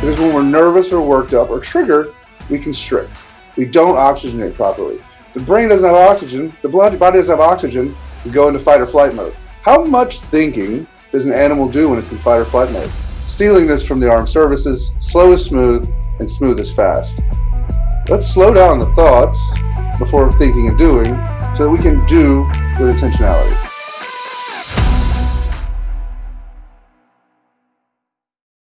because when we're nervous or worked up or triggered, we constrict. We don't oxygenate properly. The brain doesn't have oxygen, the body doesn't have oxygen, we go into fight or flight mode. How much thinking does an animal do when it's in fight or flight mode? Stealing this from the armed services, slow is smooth and smooth is fast. Let's slow down the thoughts before thinking and doing so that we can do with intentionality.